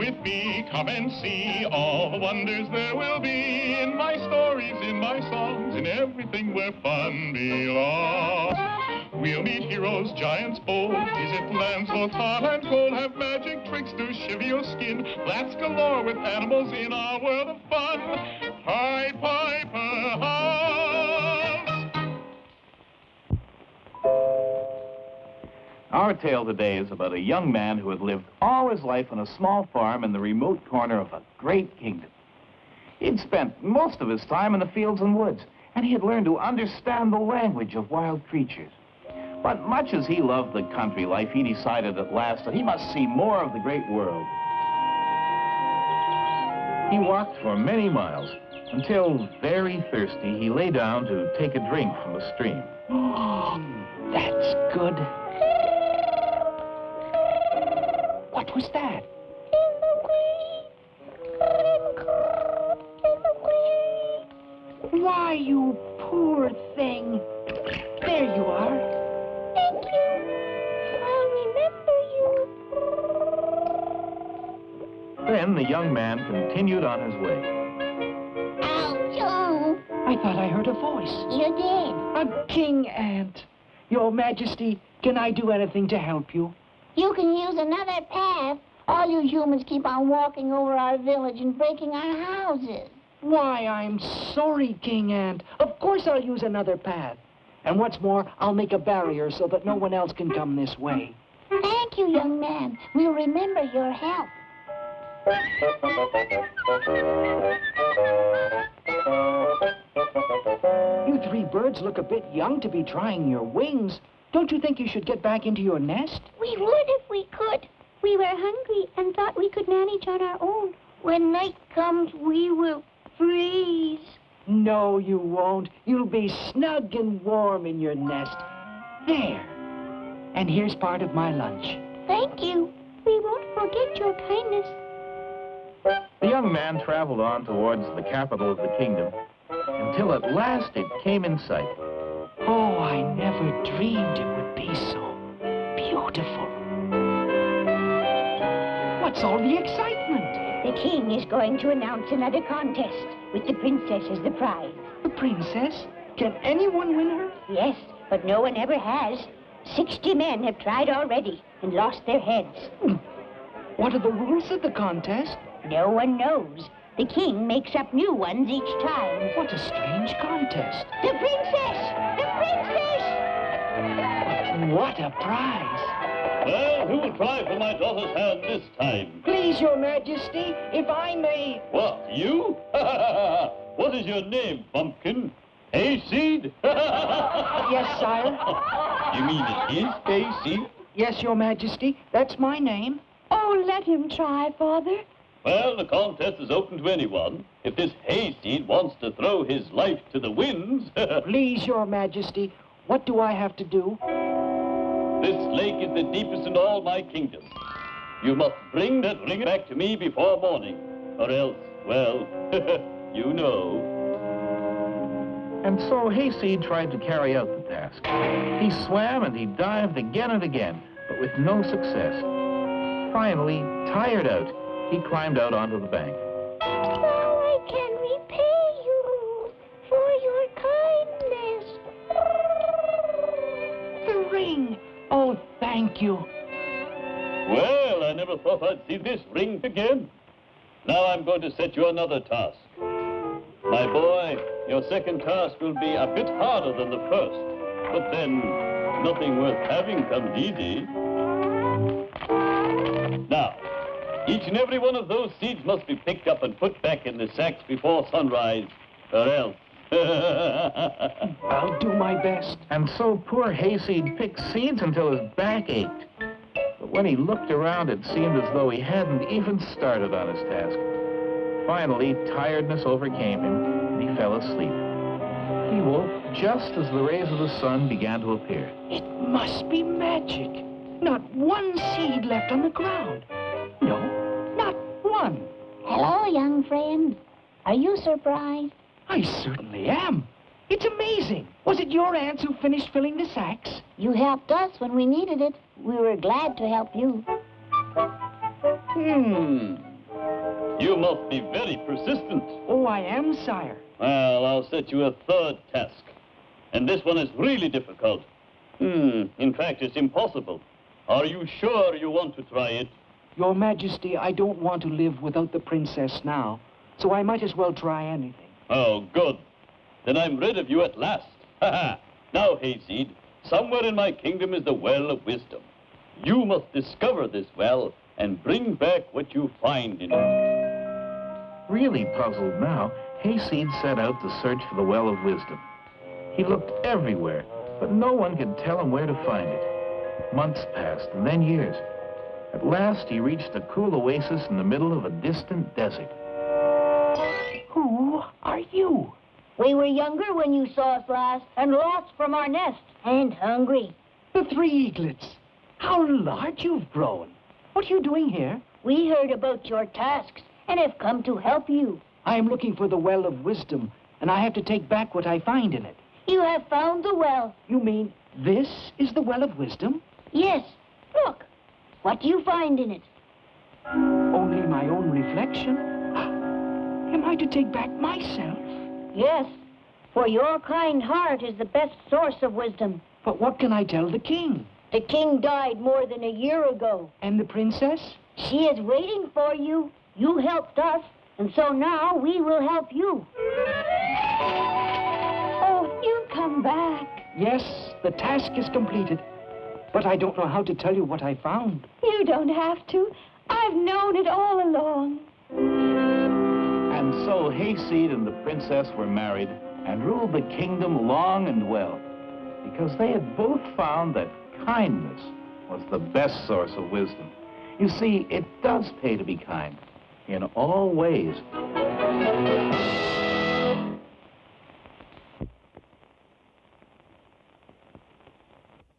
with me, come and see all the wonders there will be in my stories, in my songs, in everything where fun belongs. We'll meet heroes, giants bold, visit lands both hot and cold, have magic tricks to shiver your skin, blast galore with animals in our world of fun. Pied Piper Our tale today is about a young man who had lived all his life on a small farm in the remote corner of a great kingdom. He'd spent most of his time in the fields and woods, and he had learned to understand the language of wild creatures. But much as he loved the country life, he decided at last that he must see more of the great world. He walked for many miles, until, very thirsty, he lay down to take a drink from a stream. Oh, that's good. What was that? Why, you poor thing. There you are. Thank you. I'll remember you. Then the young man continued on his way. Ouch! I thought I heard a voice. You did. A king ant. Your Majesty, can I do anything to help you? You can use another path. All you humans keep on walking over our village and breaking our houses. Why, I'm sorry, King Ant. Of course I'll use another path. And what's more, I'll make a barrier so that no one else can come this way. Thank you, young man. We'll remember your help. You three birds look a bit young to be trying your wings. Don't you think you should get back into your nest? We would if we could. We were hungry and thought we could manage on our own. When night comes, we will freeze. No, you won't. You'll be snug and warm in your nest. There. And here's part of my lunch. Thank you. We won't forget your kindness. The young man traveled on towards the capital of the kingdom until at last it came in sight. Oh, I never dreamed it would be so beautiful. What's all the excitement? The king is going to announce another contest with the princess as the prize. The princess? Can anyone win her? Yes, but no one ever has. Sixty men have tried already and lost their heads. Hmm. What are the rules of the contest? No one knows. The king makes up new ones each time. What a strange contest. The princess! The what a prize. Well, who will try for my daughter's hand this time? Please, your majesty, if I may... What, you? what is your name, pumpkin? Hayseed? Yes, sire. You mean it is hayseed? Yes, your majesty, that's my name. Oh, let him try, father. Well, the contest is open to anyone. If this hayseed wants to throw his life to the winds... Please, your majesty, what do I have to do? This lake is the deepest in all my kingdom. You must bring that ring back to me before morning, or else, well, you know. And so Hayseed tried to carry out the task. He swam and he dived again and again, but with no success. Finally, tired out, he climbed out onto the bank. Now I can repay you for your kindness. The ring. Oh, thank you. Well, I never thought I'd see this ring again. Now I'm going to set you another task. My boy, your second task will be a bit harder than the first. But then, nothing worth having comes easy. Now, each and every one of those seeds must be picked up and put back in the sacks before sunrise, or else. I'll do my best. And so poor Hayseed picked seeds until his back ached. But when he looked around, it seemed as though he hadn't even started on his task. Finally, tiredness overcame him, and he fell asleep. He woke just as the rays of the sun began to appear. It must be magic. Not one seed left on the ground. No, not one. Hello, young friend. Are you surprised? I certainly am. It's amazing. Was it your ants who finished filling the sacks? You helped us when we needed it. We were glad to help you. hmm. You must be very persistent. Oh, I am, sire. Well, I'll set you a third task. And this one is really difficult. Hmm, in fact, it's impossible. Are you sure you want to try it? Your Majesty, I don't want to live without the princess now, so I might as well try anything. Oh, good. Then I'm rid of you at last. Ha ha! Now, Hayseed, somewhere in my kingdom is the Well of Wisdom. You must discover this well and bring back what you find in it. Really puzzled now, Hayseed set out to search for the Well of Wisdom. He looked everywhere, but no one could tell him where to find it. Months passed, and then years. At last, he reached a cool oasis in the middle of a distant desert. Who are you? We were younger when you saw us last and lost from our nest and hungry. The three eaglets. How large you've grown. What are you doing here? We heard about your tasks and have come to help you. I am looking for the Well of Wisdom, and I have to take back what I find in it. You have found the well. You mean this is the Well of Wisdom? Yes. Look. What do you find in it? Only my own reflection? Am I to take back myself? Yes. For your kind heart is the best source of wisdom. But what can I tell the king? The king died more than a year ago. And the princess? She is waiting for you. You helped us, and so now we will help you. Oh, you come back. Yes, the task is completed. But I don't know how to tell you what I found. You don't have to. I've known it all along. And so Hayseed and the princess were married and ruled the kingdom long and well, because they had both found that kindness was the best source of wisdom. You see, it does pay to be kind in all ways.